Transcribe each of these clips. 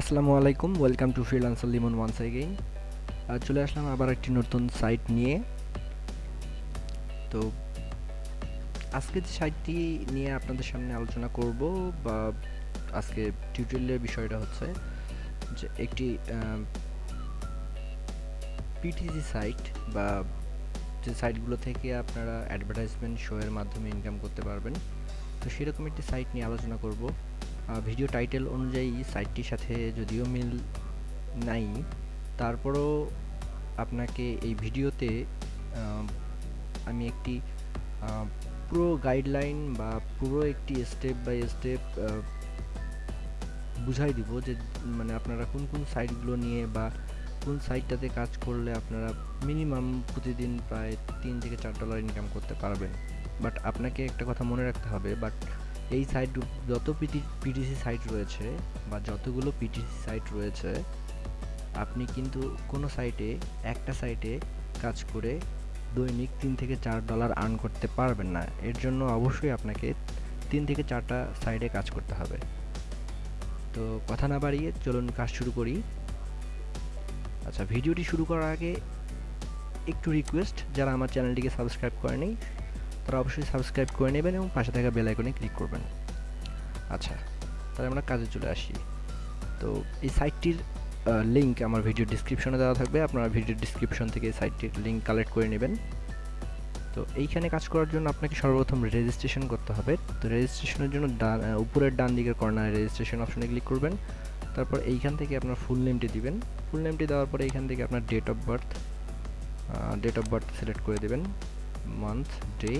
আসসালামু আলাইকুম welcome to freelancer Limon once again চলে আসলাম আবার একটি নতুন সাইট নিয়ে। তো আজকে যে সাইটটি নিয়ে আপনাদের সামনে আলোচনা করব বা আজকে টিউটোরিয়ালের বিষয়টা হচ্ছে যে একটি পিটিসি সাইট বা যে সাইটগুলো থেকে আপনারা অ্যাডভার্টাইজমেন্ট শোয়ের মাধ্যমে ইনকাম করতে পারবেন। তো সেরকম একটি সাইট নিয়ে আলোচনা করব। ভিডিও টাইটেল অনুযায়ী সাইটটির সাথে যদিও মিল নাই, তারপরও আপনাকে এই ভিডিওতে আমি একটি পুরো গাইডলাইন বা পুরো একটি স্টেপ বাই স্টেপ বুঝাই দিব যে মানে আপনারা কোন কোন সাইটগুলো নিয়ে বা কোন সাইটটাতে কাজ করলে আপনারা মিনিমাম প্রতিদিন প্রায় তিন থেকে চার ডলার ইনকাম করতে পারবেন। বাট আপনাকে একটা কথা মনে রাখতে হবে বাট এই সাইট যত পিটি পিটিসি সাইট রয়েছে বা যতগুলো পিটিসি সাইট রয়েছে, আপনি কিন্তু কোনো সাইটে একটা সাইটে কাজ করে দৈনিক তিন থেকে চার ডলার আর্ন করতে পারবেন না। এর জন্য অবশ্যই আপনাকে তিন থেকে চারটা সাইডে কাজ করতে হবে। তো কথা না বাড়িয়ে চলুন কাজ শুরু করি। আচ্ছা ভিডিওটি শুরু করার আগে একটু রিকোয়েস্ট যারা আমার চ্যানেলটিকে সাবস্ক্রাইব করেনি তারা অবশ্যই সাবস্ক্রাইব করে নেবেন এবং পাশে থাকা বেল আইকনে ক্লিক করবেন। আচ্ছা তাহলে আমরা কাজে চলে আসি। তো এই সাইটটির লিঙ্ক আমার ভিডিও ডিসক্রিপশনে দেওয়া থাকবে। আপনারা ভিডিও ডিসক্রিপশন থেকে এই সাইটটির লিঙ্ক কালেক্ট করে নেবেন। তো এইখানে কাজ করার জন্য আপনাকে সর্বপ্রথম রেজিস্ট্রেশন করতে হবে। তো রেজিস্ট্রেশনের জন্য ডান উপরের ডান দিকের কর্নারে রেজিস্ট্রেশন অপশনে ক্লিক করবেন। তারপর এইখান থেকে আপনার ফুল নেমটি দিবেন। ফুল নেমটি দেওয়ার পরে এইখান থেকে আপনার date of birth date of birth select করে দেবেন। মান্থ ডে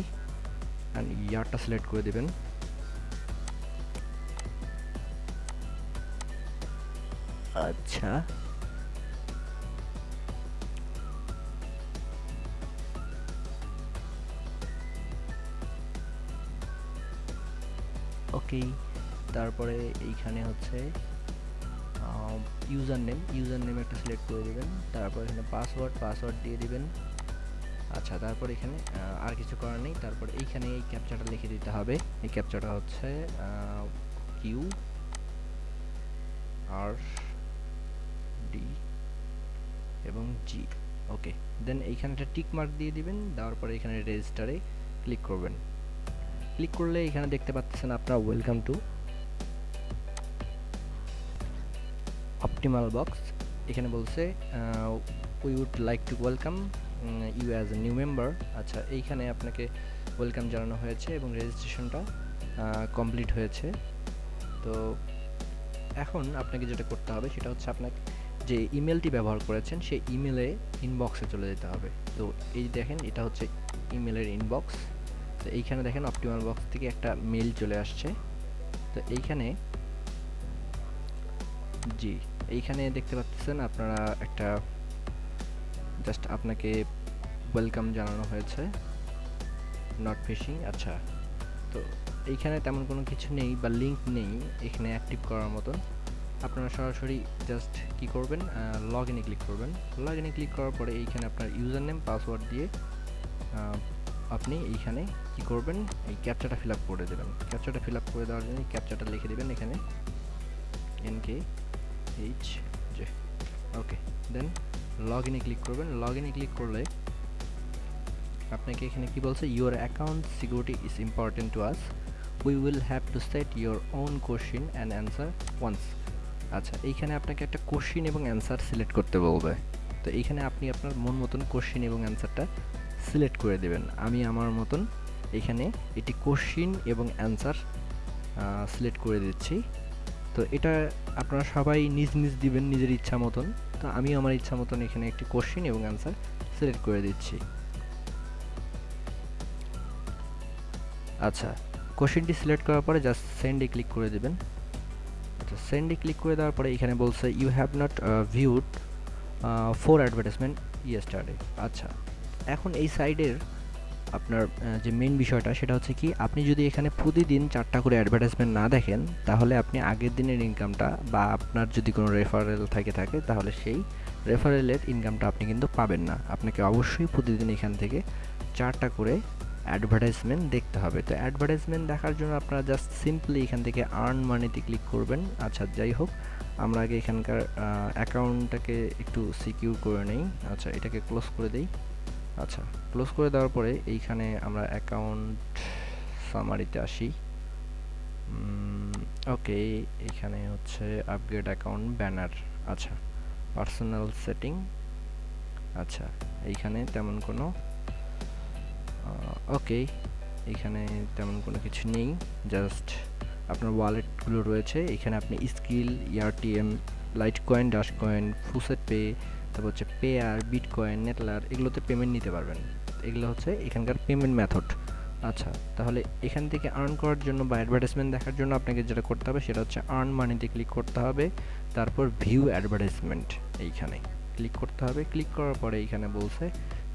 অ্যান্ড ইয়ারটা সিলেক্ট করে দেবেন। আচ্ছা। ওকে তারপরে এইখানে হচ্ছে ইউজার নেম ইউজার নেম একটা সিলেক্ট করে দেবেন। তারপর এখানে পাসওয়ার্ড পাসওয়ার্ড দিয়ে দিবেন। আচ্ছা তারপর এখানে আর কিছু করার নেই। তারপর এইখানে এই ক্যাপচাটা লিখে দিতে হবে। এই ক্যাপচাটা হচ্ছে কিউ আর ডি এবং জি ওকে দেন এইখানে একটা টিক মার্ক দিয়ে দিবেন, দেওয়ার পরে এখানে রেজিস্টারে ক্লিক করবেন। ক্লিক করলে এখানে দেখতে পাচ্ছেন আপনারা ওয়েলকাম টু অপটিমাল বক্স এখানে বলছে we would like to welcome you as a new member আচ্ছা এইখানে আপনাকে ওয়েলকাম জানানো হয়েছে এবং রেজিস্ট্রেশনটা কমপ্লিট হয়েছে। তো এখন আপনাকে যেটা করতে হবে, সেটা হচ্ছে আপনাকে যে ইমেলটি ব্যবহার করেছেন, সেই ইমেলে ইনবক্সে চলে যেতে হবে। তো এই দেখেন, এটা হচ্ছে ইমেলের ইনবক্স তো এইখানে দেখেন অপটিমাল বক্স থেকে একটা মেল চলে আসছে। তো এইখানে, জি, এইখানে দেখতে পাচ্ছেন আপনারা একটা জাস্ট আপনাকে ওয়েলকাম জানানো হয়েছে। নট ফিশিং আচ্ছা। তো এইখানে তেমন কোনো কিছু নেই বা লিঙ্ক নেই, এখানে অ্যাক্টিভ করার মতন। আপনারা সরাসরি জাস্ট কি করবেন লগ ইনে ক্লিক করবেন। লগ ইনে ক্লিক করার পরে এইখানে আপনার ইউজার নেম পাসওয়ার্ড দিয়ে আপনি এইখানে কি করবেন, এই ক্যাপচাটা ফিল আপ করে দেবেন। ক্যাপচাটা ফিল আপ করে দেওয়ার জন্য ক্যাপচাটা লিখে দেবেন এখানে। N K H J okay then log ইনে ক্লিক করবেন। লগ ইনে ক্লিক করলে আপনাকে এখানে কি বলছে? Your account security is important to us we will have to set your own question and answer once আচ্ছা এইখানে আপনাকে একটা কোশ্চিন এবং অ্যান্সার সিলেক্ট করতে বলবে। তো এইখানে আপনি আপনার মন মতন কোশ্চিন এবং অ্যান্সারটা সিলেক্ট করে দেবেন। আমি আমার মতন এখানে এটি কোশ্চিন এবং অ্যান্সার সিলেক্ট করে দিচ্ছি। তো এটা আপনারা সবাই নিজ নিজ দিবেন, নিজের ইচ্ছা মতন। তো আমি আমার ইচ্ছা মতন এখানে একটি কোশ্চিন এবং অ্যান্সার সিলেক্ট করে দিচ্ছি। আচ্ছা কোশ্চিনটি সিলেক্ট করার পরে জাস্ট সেন্ডে ক্লিক করে দেবেন। আচ্ছা সেন্ডে ক্লিক করে দেওয়ার পরে এখানে বলছে you have not viewed four advertisement yesterday আচ্ছা এখন এই সাইডের আপনার যে মেন বিষয়টা সেটা হচ্ছে কি, আপনি যদি এখানে প্রতিদিন চারটা করে অ্যাডভার্টাইজমেন্ট না দেখেন, তাহলে আপনি আগের দিনের ইনকামটা বা আপনার যদি কোনো রেফারেল থাকে থাকে, তাহলে সেই রেফারেলের ইনকামটা আপনি কিন্তু পাবেন না। আপনাকে অবশ্যই প্রতিদিন এখান থেকে চারটা করে অ্যাডভার্টাইজমেন্ট দেখতে হবে। তো অ্যাডভার্টাইজমেন্ট দেখার জন্য আপনারা জাস্ট সিম্পলি এখান থেকে আর্ন মানিতে ক্লিক করবেন। আচ্ছা যাই হোক, আমরা আগে এখানকার অ্যাকাউন্টটাকে একটু সিকিউর করে নেই। আচ্ছা এটাকে ক্লোজ করে দেই। আচ্ছা ক্লোজ করে দেওয়ার পরে এইখানে আমরা অ্যাকাউন্ট সামারিতে আসি। ওকে এখানে হচ্ছে আপগ্রেড অ্যাকাউন্ট ব্যানার আচ্ছা পার্সোনাল সেটিং আচ্ছা এইখানে তেমন কোনো ওকে এখানে তেমন কোনো কিছু নেই জাস্ট আপনার ওয়ালেটগুলো রয়েছে, এখানে আপনি Skrill AirTM Litecoin Dash coin FaucetPay তারপর হচ্ছে পেয়ার বিটকয়েন, নেটলার, এগুলোতে পেমেন্ট নিতে পারবেন। এগুলো হচ্ছে এখানকার পেমেন্ট মেথড আচ্ছা তাহলে এখান থেকে আর্ন করার জন্য বা অ্যাডভার্টাইজমেন্ট দেখার জন্য আপনাকে যেটা করতে হবে সেটা হচ্ছে আর্ন মানিতে ক্লিক করতে হবে। তারপর ভিউ অ্যাডভার্টাইজমেন্ট এইখানে ক্লিক করতে হবে। ক্লিক করার পরে এইখানে বলছে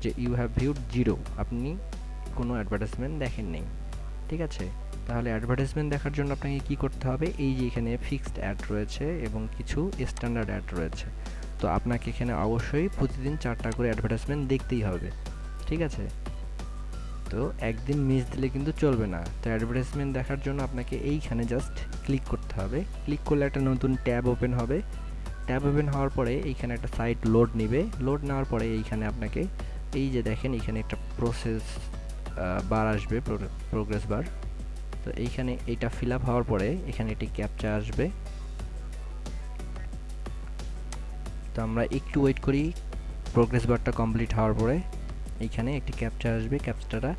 যে ইউ হ্যাভ ভিউড জিরো আপনি কোনো অ্যাডভার্টাইজমেন্ট দেখেন নেই ঠিক আছে? তাহলে অ্যাডভার্টাইজমেন্ট দেখার জন্য আপনাকে কি করতে হবে? এই যে এখানে ফিক্সড অ্যাড রয়েছে এবং কিছু স্ট্যান্ডার্ড অ্যাড রয়েছে। তো আপনাকে এখানে অবশ্যই প্রতিদিন চারটা করে অ্যাডভার্টাইজমেন্ট দেখতেই হবে। ঠিক আছে? তো একদিন মিস দিলে কিন্তু চলবে না। তো অ্যাডভার্টাইজমেন্ট দেখার জন্য আপনাকে এইখানে জাস্ট ক্লিক করতে হবে। ক্লিক করলে একটা নতুন ট্যাব ওপেন হবে। ট্যাব ওপেন হওয়ার পরে এইখানে একটা সাইট লোড নেবে। লোড নেওয়ার পরে এইখানে আপনাকে এই যে দেখেন এখানে একটা প্রসেস বার আসবে প্রোগ্রেস বার তো এইখানে এটা ফিল আপ হওয়ার পরে এখানে একটি ক্যাপচা আসবে। তো আমরা একটু ওয়েট করি। প্রোগ্রেস বারটা কমপ্লিট হওয়ার পরে এইখানে একটি ক্যাপচার আসবে। ক্যাপচারটা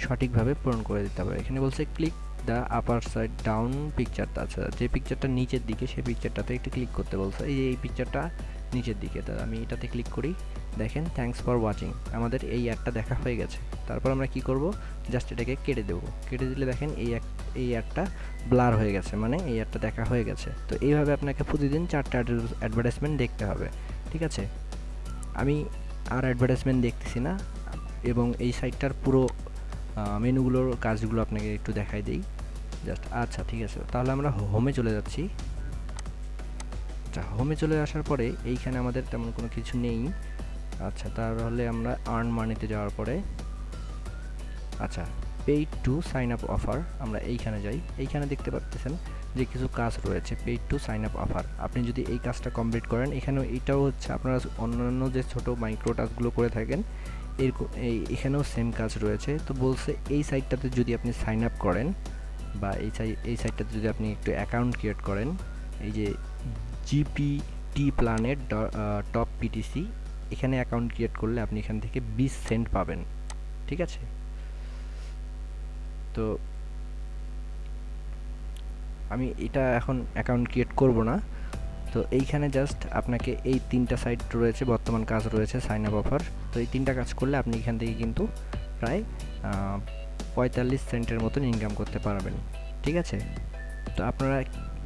সঠিকভাবে পূরণ করে দিতে হবে। এখানে বলছে click the upper side down পিকচারটা আছে। যে পিকচারটা নিচের দিকে সেই পিকচারটাতে একটু ক্লিক করতে বলছে। এই এই পিকচারটা নিচের দিকে, তা আমি এটাতে ক্লিক করি। দেখেন থ্যাংকস ফর ওয়াচিং আমাদের এই অ্যাডটা দেখা হয়ে গেছে। তারপর আমরা কি করব? জাস্ট এটাকে কেটে দেবো। কেটে দিলে দেখেন, এই এই অ্যাডটা ব্লার হয়ে গেছে মানে এই অ্যাডটা দেখা হয়ে গেছে। তো এইভাবে আপনাকে প্রতিদিন চারটা অ্যাডভার্টাইজমেন্ট দেখতে হবে, ঠিক আছে? আমি আর অ্যাডভার্টাইজমেন্ট দেখতেছি না, এবং এই সাইটটার পুরো মেনুগুলোর কাজগুলো আপনাকে একটু দেখাই দিই। জাস্ট আচ্ছা ঠিক আছে। তাহলে আমরা হোমে চলে যাচ্ছি। আচ্ছা হোমে চলে আসার পরে এইখানে আমাদের তেমন কোনো কিছু নেই। আচ্ছা তাহলে আমরা আর্ন মানিতে যাওয়ার পরে আচ্ছা paid to sign up offer আমরা এইখানে যাই। এইখানে দেখতে পাচ্ছেন যে কিছু কাজ রয়েছে paid to sign up offer আপনি যদি এই কাজটা কমপ্লিট করেন, এখানেও এটাও হচ্ছে আপনারা অন্যান্য যে ছোট মাইক্রো টাস্কগুলো করে থাকেন, এর এখানেও সেম কাজ রয়েছে। তো বলছে এই সাইটটাতে যদি আপনি সাইন আপ করেন বা এই সাই এই সাইটটাতে যদি আপনি একটু অ্যাকাউন্ট ক্রিয়েট করেন, এই যে জিপিটি প্ল্যানের টপ পিটিসি এখানে অ্যাকাউন্ট ক্রিয়েট করলে আপনি এখান থেকে বিশ সেন্ট পাবেন। ঠিক আছে? তো আমি এটা এখন অ্যাকাউন্ট ক্রিয়েট করব না। তো এইখানে জাস্ট আপনাকে এই তিনটা সাইট রয়েছে, বর্তমান কাজ রয়েছে সাইন আপ অফার তো এই তিনটা কাজ করলে আপনি এখান থেকে কিন্তু প্রায় পঁয়তাল্লিশ সেন্টের মতন ইনকাম করতে পারবেন। ঠিক আছে? তো আপনারা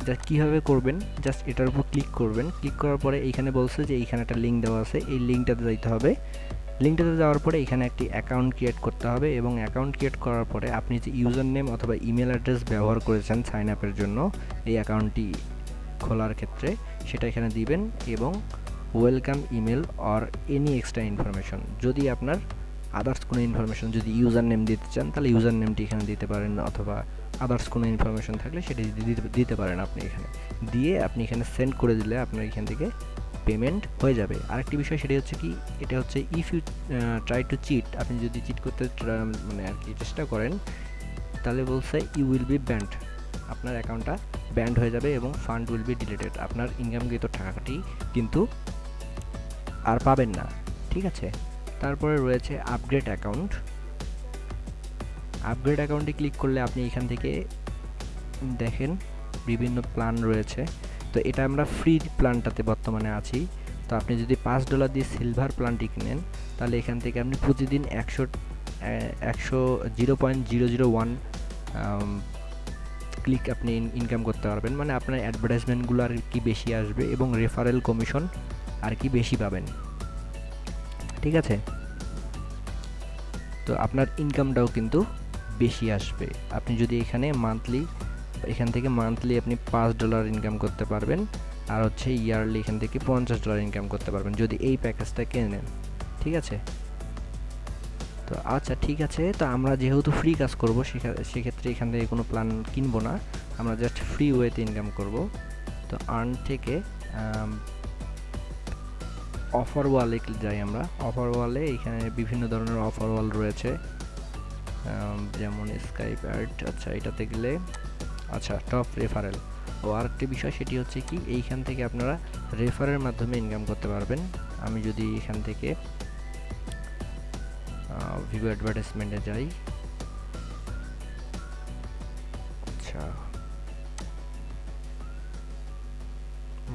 জাস্ট কীভাবে করবেন জাস্ট এটার উপর ক্লিক করবেন। ক্লিক করার পরে এইখানে বলছে যে এইখানে একটা লিঙ্ক দেওয়া আছে। এই লিঙ্কটাতে যাইতে হবে। লিঙ্কটাতে যাওয়ার পরে এখানে একটি অ্যাকাউন্ট ক্রিয়েট করতে হবে এবং অ্যাকাউন্ট ক্রিয়েট করার পরে আপনি যে ইউজার নেম অথবা ইমেল অ্যাড্রেস ব্যবহার করেছেন সাইন আপের জন্য, এই অ্যাকাউন্টটি খোলার ক্ষেত্রে সেটা এখানে দিবেন এবং welcome email or any extra information যদি আপনার আদার্স কোনো ইনফরমেশন যদি ইউজার নেম দিতে চান, তাহলে ইউজার নেমটি এখানে দিতে পারেন অথবা আদার্স কোনো ইনফরমেশন থাকলে সেটি দিতে পারেন আপনি এখানে। দিয়ে আপনি এখানে সেন্ড করে দিলে আপনার এখান থেকে পেমেন্ট হয়ে যাবে। আরেকটি বিষয় সেটি হচ্ছে কি, এটা হচ্ছে if you try to cheat আপনি যদি চিট করতে মানে আর কি চেষ্টা করেন, তাহলে বলছে ইউ উইল বি ব্যান্ড আপনার অ্যাকাউন্টটা ব্যান্ড হয়ে যাবে এবং ফান্ড উইল বি ডিলেটেড আপনার ইনকামকৃত টাকাটি কিন্তু আর পাবেন না। ঠিক আছে? তারপরে রয়েছে আপগ্রেড অ্যাকাউন্ট আপগ্রেড অ্যাকাউন্টে ক্লিক করলে আপনি এখান থেকে দেখেন বিভিন্ন প্ল্যান রয়েছে। তো এটা আমরা ফ্রি প্ল্যানটাতে বর্তমানে আছি। তো আপনি যদি পাঁচ ডলার দিয়ে সিলভার প্ল্যানটি কিনেন, তাহলে এখান থেকে আপনি প্রতিদিন একশো একশো zero point zero zero one click আপনি ইনকাম করতে পারবেন। মানে আপনার অ্যাডভার্টাইজমেন্টগুলো আর কি বেশি আসবে এবং রেফারেল কমিশন আর কি বেশি পাবেন। ঠিক আছে? তো আপনার ইনকামটাও কিন্তু বেশি আসবে। আপনি যদি এখানে মান্থলি এখান থেকে মান্থলি আপনি পাঁচ ডলার ইনকাম করতে পারবেন আর হচ্ছে ইয়ারলি এখান থেকে পঞ্চাশ ডলার ইনকাম করতে পারবেন যদি এই প্যাকেজটা কিনে নেন, ঠিক আছে? তো আচ্ছা ঠিক আছে, তো আমরা যেহেতু ফ্রি কাজ করব সেক্ষেত্রে এখান থেকে কোনো প্ল্যান কিনবো না, আমরা জাস্ট ফ্রি ওয়েতে ইনকাম করব। তো আর্ন থেকে অফার ওয়ালে যাই আমরা। অফার ওয়ালে এখানে বিভিন্ন ধরনের অফার ওয়াল রয়েছে। যেমন স্কাইপ অ্যাড আচ্ছা এটাতে গেলে আচ্ছা টপ রেফারেল ও আরেকটি বিষয়, সেটি হচ্ছে কি, এইখান থেকে আপনারা রেফারের মাধ্যমে ইনকাম করতে পারবেন। আমি যদি এখান থেকে ভিভো অ্যাডভার্টাইজমেন্টে যাই আচ্ছা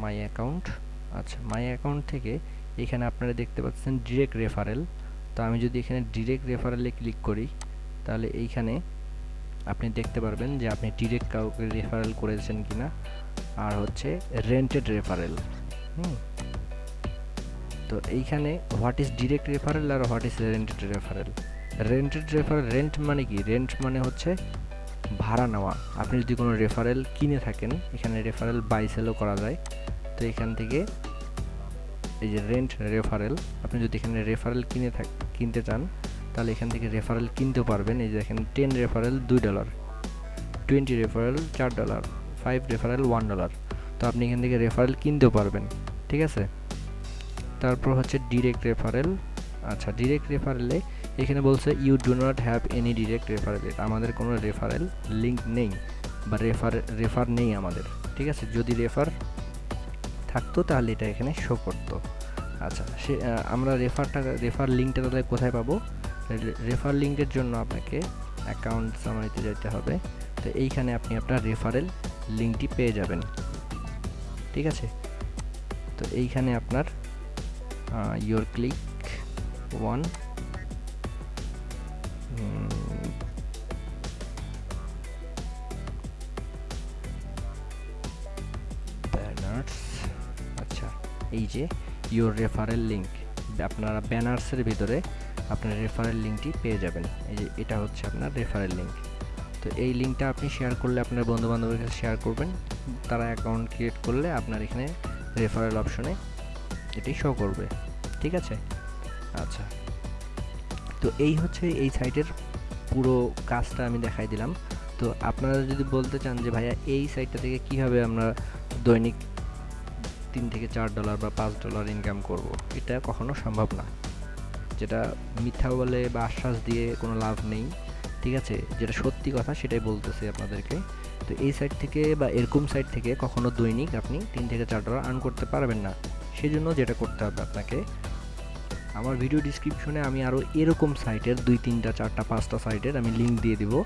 মাই অ্যাকাউন্ট আচ্ছা মাই অ্যাকাউন্ট থেকে এখানে আপনারা দেখতে পাচ্ছেন ডিরেক্ট রেফারেল তো আমি যদি এখানে ডিরেক্ট রেফারেলে ক্লিক করি তাহলে এইখানে আপনি দেখতে পারবেন যে আপনি ডিরেক্ট কাউকে রেফারেল করেছেন কিনা। আর হচ্ছে রেন্টেড রেফারেল হুম। তো এইখানে what is direct referral R what is rented referral rented referral rent মানে কি? রেন্ট মানে হচ্ছে ভাড়া নেওয়া। আপনি যদি কোনো রেফারেল কিনে থাকেন, এখানে রেফারেল বাই সেলও করা যায়। তো এখান থেকে এই যে রেন্ট রেফারেল আপনি যদি এখানে রেফারেল কিনে থাক কিনতে চান তাহলে এখান থেকে রেফারেল কিনতে পারবেন। এই যে এখানে টেন রেফারেল দুই ডলার টোয়েন্টি রেফারেল চার dollar five referral one dollar তো আপনি এখান থেকে রেফারেল কিনতেও পারবেন, ঠিক আছে? তারপর হচ্ছে ডিরেক্ট রেফারেল আচ্ছা ডিরেক্ট রেফারেলে এখানে বলছে you do not have any direct referral আমাদের কোনো রেফারেল লিঙ্ক নেই বা রেফার রেফার নেই আমাদের, ঠিক আছে? যদি রেফার থাকতো তাহলে এটা এখানে শো করতো। আচ্ছা সে আমরা রেফারটা রেফার লিঙ্কটা তাহলে কোথায় পাবো? রেফার লিঙ্কের জন্য আপনাকে অ্যাকাউন্ট সামারিতে যেতে হবে। তো এইখানে আপনি আপনার রেফারেল লিঙ্কটি পেয়ে যাবেন। ঠিক আছে? তো এইখানে আপনার ইয়োর ক্লিক ওয়ান আচ্ছা এই যে ইয়োর রেফারেল লিঙ্ক আপনারা ব্যানার্সের ভিতরে আপনার রেফারেল লিঙ্কটি পেয়ে যাবেন। এই যে এটা হচ্ছে আপনার রেফারেল লিঙ্ক তো এই লিঙ্কটা আপনি শেয়ার করলে আপনার বন্ধু বান্ধবের কাছে শেয়ার করবেন। তারা অ্যাকাউন্ট ক্রিয়েট করলে আপনার এখানে রেফারেল অপশনে এটি শো করবে। ঠিক আছে? আচ্ছা। তো এই হচ্ছে এই সাইটের পুরো কাজটা আমি দেখাই দিলাম। তো আপনারা যদি বলতে চান যে, ভাইয়া, এই সাইটটা থেকে কীভাবে আমরা দৈনিক তিন থেকে চার ডলার বা পাঁচ ডলার ইনকাম করব? এটা কখনো সম্ভব না। যেটা মিথ্যা বলে বা আশ্বাস দিয়ে কোনো লাভ নেই, ঠিক আছে? যেটা সত্যি কথা সেটাই বলতেছি আপনাদেরকে। তো এই সাইট থেকে বা এরকম সাইট থেকে কখনো দৈনিক আপনি তিন থেকে চার ডলার আর্ন করতে পারবেন না। সেই জন্য যেটা করতে হবে আপনাকে, আমার ভিডিও ডিসক্রিপশনে আমি আরও এরকম সাইটের দুই, তিনটা, চারটা, পাঁচটা সাইটের আমি লিঙ্ক দিয়ে দিব।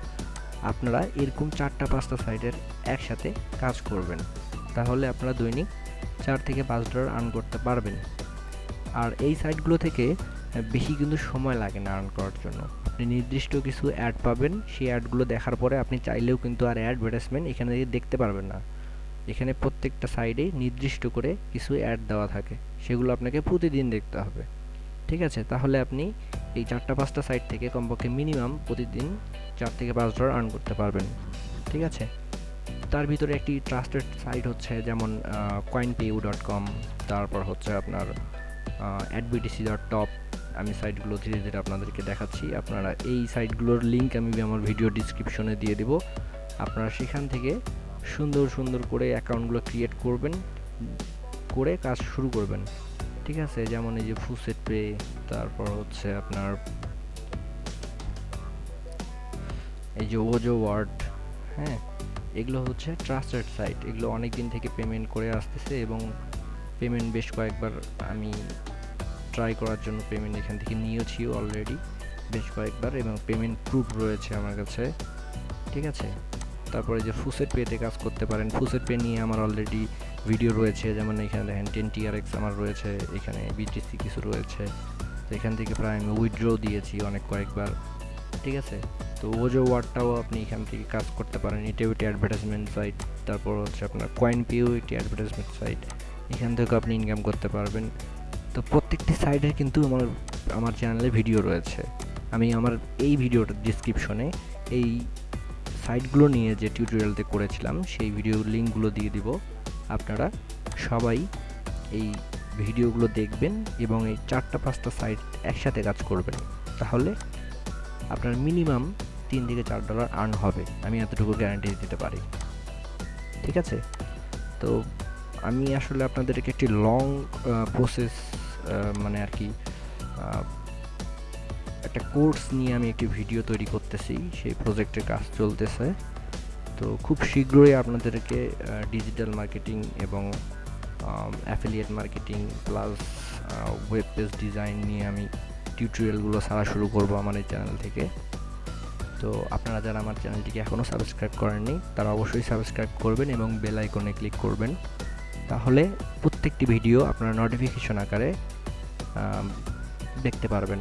আপনারা এরকম চারটা, পাঁচটা সাইটের একসাথে কাজ করবেন। তাহলে আপনারা দৈনিক চার থেকে পাঁচ ডলার আর্ন করতে পারবেন। আর এই সাইটগুলো থেকে বেশি কিন্তু সময় লাগে না আর্ন করার জন্য। আপনি নির্দিষ্ট কিছু অ্যাড পাবেন, সেই অ্যাডগুলো দেখার পরে আপনি চাইলেও কিন্তু আর অ্যাডভার্টাইজমেন্ট এখানে দেখতে পারবেন না। এখানে প্রত্যেকটা সাইডে নির্দিষ্ট করে কিছু অ্যাড দেওয়া থাকে, সেগুলো আপনাকে প্রতিদিন দেখতে হবে। ঠিক আছে? তাহলে আপনি এই চারটা পাঁচটা সাইট থেকে কমপক্ষে মিনিমাম প্রতিদিন চার থেকে পাঁচ ডলার আর্ন করতে পারবেন। ঠিক আছে? তার ভিতরে একটি ট্রাস্টেড সাইট হচ্ছে যেমন কয়েন পেউ ডট কম তারপর হচ্ছে আপনার অ্যাডবিটিসি ডট টপ আমি সাইটগুলো ধীরে ধীরে আপনাদেরকে দেখাচ্ছি। আপনারা এই সাইটগুলোর লিঙ্ক আমি আমার ভিডিও ডিসক্রিপশনে দিয়ে দেব। আপনারা সেখান থেকে সুন্দর সুন্দর করে অ্যাকাউন্টগুলো ক্রিয়েট করবেন, করে কাজ শুরু করবেন। ঠিক আছে? যেমন এই যে ফুসেট পে তারপর হচ্ছে আপনার এই যে ওজো ওয়ার্ড হ্যাঁ? এগুলো হচ্ছে ট্রাস্টেড সাইট এগুলো অনেক দিন থেকে পেমেন্ট করে আসতেছে এবং পেমেন্ট বেশ কয়েকবার আমি ট্রাই করার জন্য পেমেন্ট এখান থেকে নিয়েছি অলরেডি বেশ কয়েকবার এবং পেমেন্ট প্রুফ রয়েছে আমার কাছে, ঠিক আছে? তারপরে যে ফুসেট পেতে কাজ করতে পারেন ফুসেট পে নিয়ে আমার অলরেডি ভিডিও রয়েছে, যেমন এখানে দেখেন টেন টিআরএক্স আমার রয়েছে, এখানে বিটিসি কিছু রয়েছে, তো এখান থেকে প্রায় আমি উইথড্র দিয়েছি অনেক কয়েকবার, ঠিক আছে? তো ওজো ওয়ার্ডটাও আপনি এখান থেকে কাজ করতে পারেন এটাও একটি অ্যাডভার্টাইজমেন্ট সাইট তারপর হচ্ছে আপনার কয়েন পিও একটি অ্যাডভার্টাইজমেন্ট সাইট এখান থেকে আপনি ইনকাম করতে পারবেন। তো প্রত্যেকটি সাইডের কিন্তু আমার আমার চ্যানেলে ভিডিও রয়েছে। আমি আমার এই ভিডিওটার ডিসক্রিপশনে এই সাইটগুলো নিয়ে যে টিউটোরিয়ালতে করেছিলাম, সেই ভিডিও লিঙ্কগুলো দিয়ে দিব। আপনারা সবাই এই ভিডিওগুলো দেখবেন এবং এই চারটা পাঁচটা সাইট একসাথে কাজ করবেন। তাহলে আপনার মিনিমাম তিন থেকে চার ডলার আর্ন হবে। আমি এতটুকু গ্যারান্টি দিতে পারি। ঠিক আছে? তো আমি আসলে আপনাদেরকে একটি লং প্রসেস মানে আর কি একটা কোর্স নিয়ে আমি একটি ভিডিও তৈরি করতেছি, সেই প্রজেক্টের কাজ চলতেছে। তো খুব শীঘ্রই আপনাদেরকে ডিজিটাল মার্কেটিং এবং affiliate marketing plus web page design নিয়ে আমি টিউটোরিয়ালগুলো ছাড়া শুরু করব আমার এই চ্যানেল থেকে। তো আপনারা যারা আমার চ্যানেলটিকে এখনও সাবস্ক্রাইব করেননি, তারা অবশ্যই সাবস্ক্রাইব করবেন এবং বেল আইকনে ক্লিক করবেন। তাহলে প্রত্যেকটি ভিডিও আপনারা নোটিফিকেশন আকারে দেখতে পারবেন।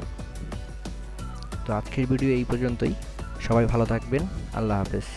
তো আজকের ভিডিও এই পর্যন্তই। সবাই ভালো থাকবেন। আল্লাহ হাফেজ।